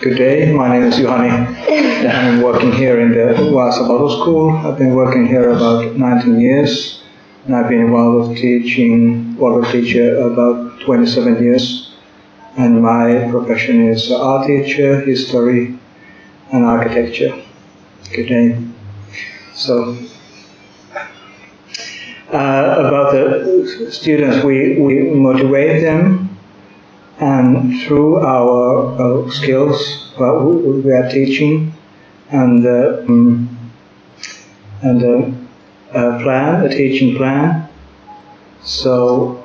Good day, my name is Juhani. I'm working here in the Vaasa Bottle School. I've been working here about 19 years and I've been with teaching, bottle teacher about 27 years. And my profession is art teacher, history and architecture. Good day. So, uh, about the students, we, we motivate them and through our uh, skills, what we are teaching, and uh, um, and uh, a plan, a teaching plan, so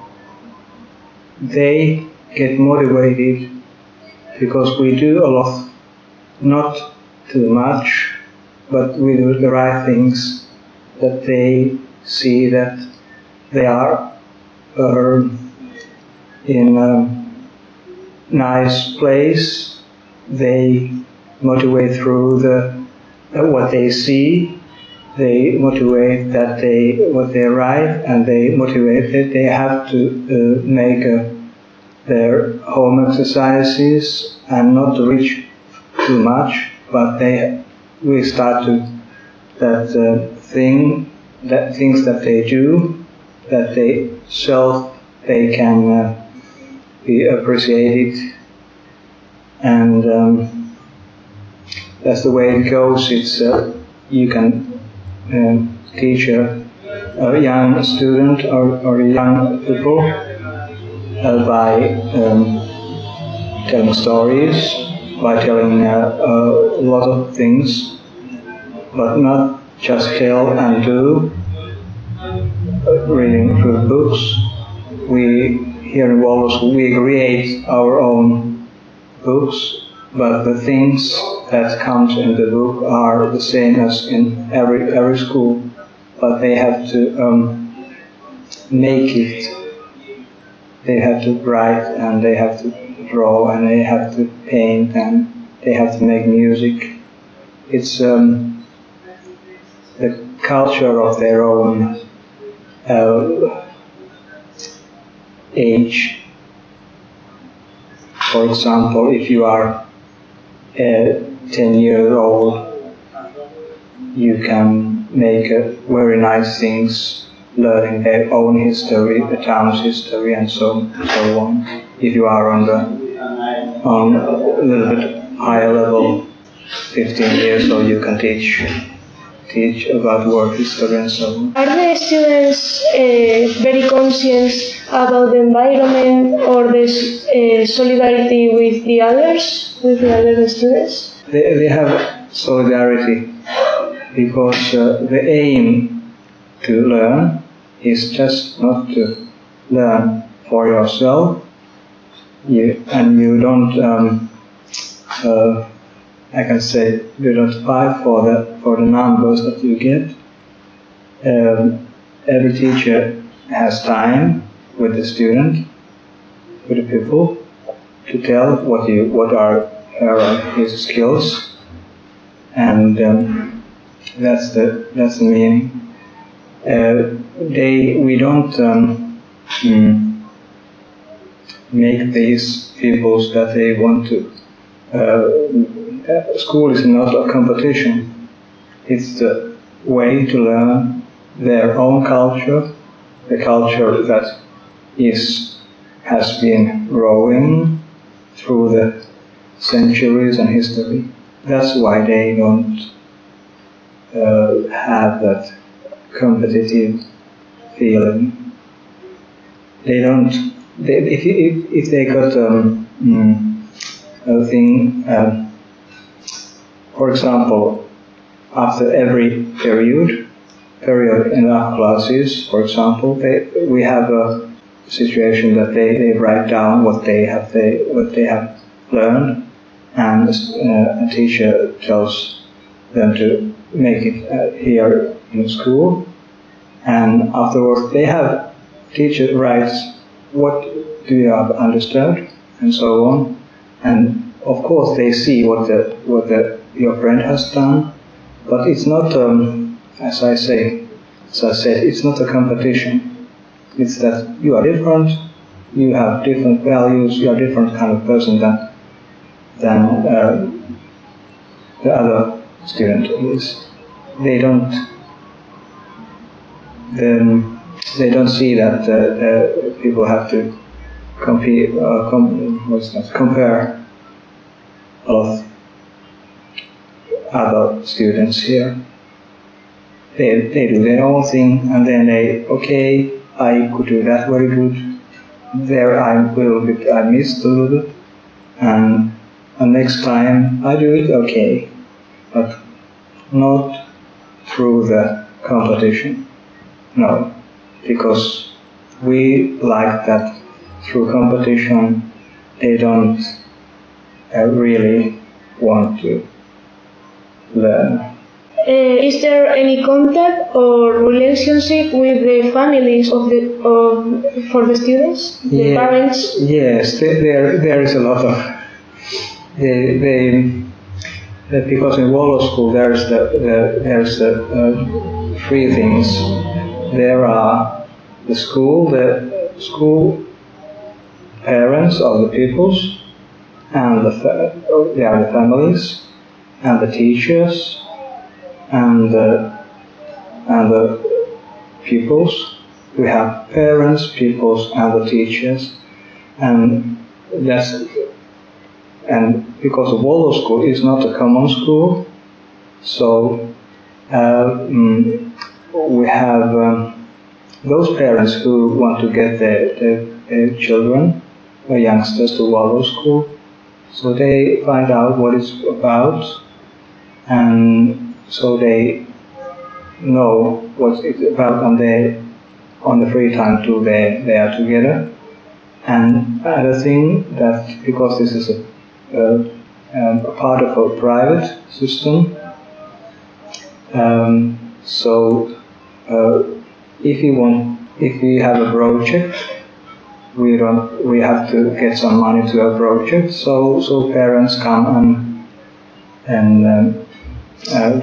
they get motivated because we do a lot, not too much, but we do the right things that they see that they are uh, in. Um, nice place. They motivate through the uh, what they see. They motivate that they what they write, and they motivate that they have to uh, make uh, their home exercises and not reach too much, but they we start to that uh, thing that things that they do that they self they can be appreciated. And um, that's the way it goes. It's uh, you can uh, teach a, a, young student or, or young people uh, by um, telling stories, by telling uh, a lot of things, but not just tell and do. Reading through books, we here in Wallows we create our own books, but the things that comes in the book are the same as in every every school, but they have to um, make it. They have to write and they have to draw and they have to paint and they have to make music. It's um, the culture of their own. Uh, age. For example, if you are uh, 10 years old, you can make uh, very nice things, learning their own history, the town's history, and so so on. If you are on the on a little bit higher level, 15 years old, you can teach teach about work history and so on. Are the students uh, very conscious about the environment or the uh, solidarity with the others, with the other students? They, they have solidarity because uh, the aim to learn is just not to learn for yourself you, and you don't um, uh, I can say you don't fight for the for the numbers that you get. Um, every teacher has time with the student, with the pupil, to tell what you what are her his skills, and um, that's the that's the meaning. Uh, they we don't um, mm, make these pupils that they want to. Uh, school is not a competition. It's the way to learn their own culture, the culture that is has been growing through the centuries and history. That's why they don't uh, have that competitive feeling. They don't. They, if, if, if they got um, mm, a thing. Um, for example, after every period, period in our classes, for example, they, we have a situation that they, they write down what they have they what they have learned, and uh, a teacher tells them to make it uh, here in school, and afterwards they have teacher writes what do you have understood? and so on, and of course they see what the what the your friend has done, but it's not, um, as I say, as I said, it's not a competition. It's that you are different, you have different values, you are a different kind of person than than uh, the other student is. They don't then they don't see that uh, uh, people have to compete, uh, com- what's that, compare of other students here. They, they do their own thing and then they, okay, I could do that very good. There I will bit, I missed a little bit. And, and next time I do it okay. But not through the competition. No, because we like that through competition they don't uh, really want to learn. Uh, is there any contact or relationship with the families of the of, for the students, the Yeah. parents? Yes, there, there, there is a lot of. They, that because in Waldorf School there's the, the there's the uh, three things. There are the school, the school parents of the pupils, and the they are the families, and the teachers, and the, and the pupils. We have parents, pupils, and the teachers, and that's and because of Waldorf School is not a common school, so uh, mm, we have um, those parents who want to get their, their, their children or youngsters to Waldorf School, so they find out what it's about, and so they know what it's about, and they on the free time too they, they are together. And other thing that because this is a, um, a part of a private system, um, so uh, if you want, if we have a project, we don't, we have to get some money to a project. So so parents come and and um,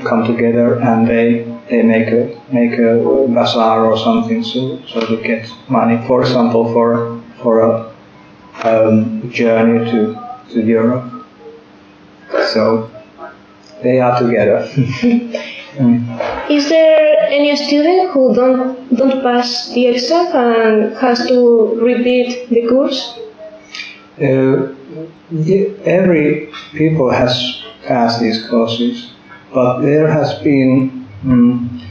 come together and they they make a make a bazaar or something so so to get money. For example, for for a um, journey to to Europe. So they are together. Mm. Is there any student who don't don't pass the exam and has to repeat the course? Uh, every people has passed these courses, but there has been mm,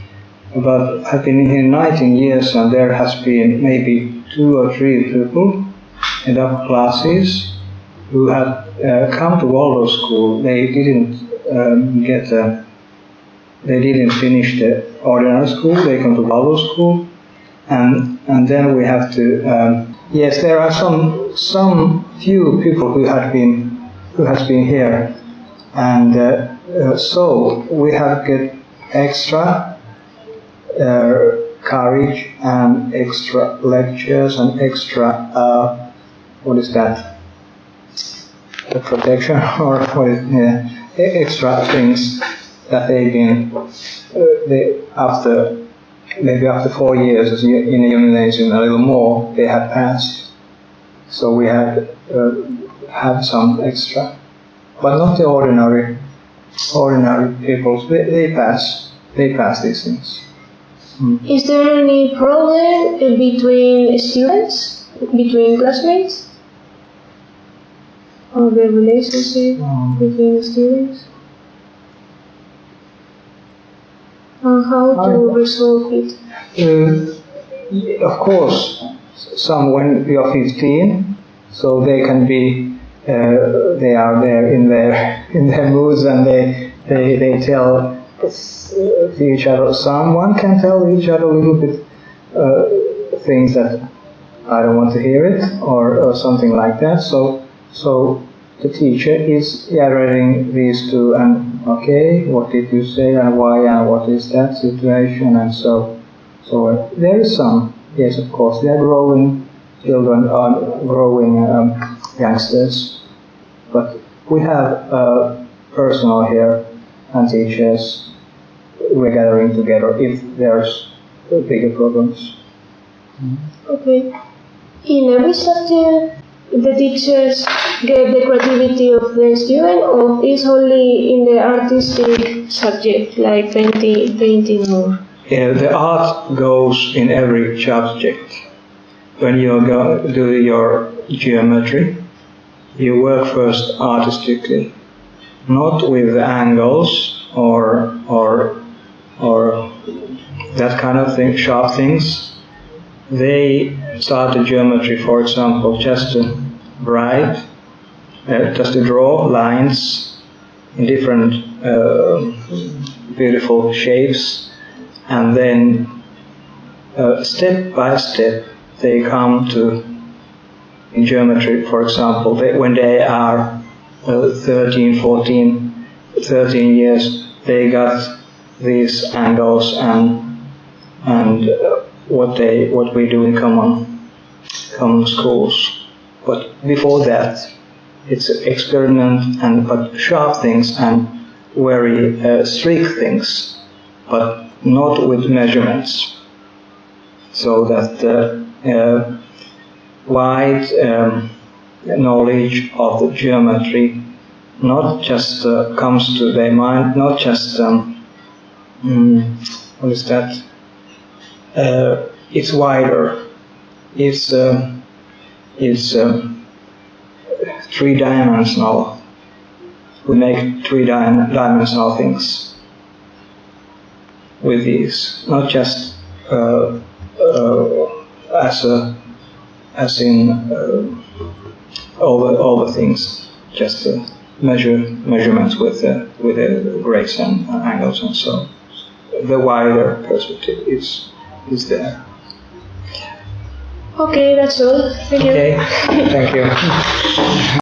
about I've been here 19 years, and there has been maybe two or three people in upper classes who had uh, come to Waldorf School. They didn't um, get a they didn't finish the ordinary school, they come to Waldorf School, and and then we have to um, yes, there are some some few people who have been who has been here, and uh, uh, so we have get extra uh, courage and extra lectures and extra uh, what is that? The protection or what is yeah, extra things that they've been uh, they, after maybe after four years in a gymnasium a little more they had passed so we had uh, had some extra but not the ordinary ordinary people they, they pass they pass these things Is there any problem between students, between classmates? Or the relationship Um, between the students? And how to I- resolve it? Uh, of course, some when you are 15, so they can be, uh, they are there in their in their moods and they they, they tell to each other. Someone can tell each other a little bit uh, things that I don't want to hear it or, or something like that. So so the teacher is gathering these two and okay, what did you say and why and what is that situation and so so there is some, yes, of course, they are growing children, are growing um, youngsters, but we have uh, personnel here and teachers. We're gathering together if there's bigger problems. Okay. In every subject, the teachers get the creativity of the student, or is only in the artistic subject like painting, painting or? Yeah, the art goes in every subject. When you go, do your geometry, you work first artistically, not with angles or or or that kind of thing, sharp things. They start the geometry, for example, just to write, uh, just to draw lines in different uh, beautiful shapes, and then uh, step by step they come to in geometry, for example, they, when they are uh, 13, 14, 13 years, they got these angles and and uh, what they what we do in common common schools. But before that, it's experiment and but sharp things and very uh, strict things, but not with measurements. So that uh, uh, wide um, knowledge of the geometry not just uh, comes to their mind, not just um, mm, what is that? Uh, it's wider. It's um, it's um, three dimensional. We make three di- dimensional things with these, not just uh, uh, as a as in uh, all the all the things, just uh, measure measurements with uh, with uh, grades and angles and so. on. The wider perspective is is there. Okay, that's all. Thank you. Okay, thank you.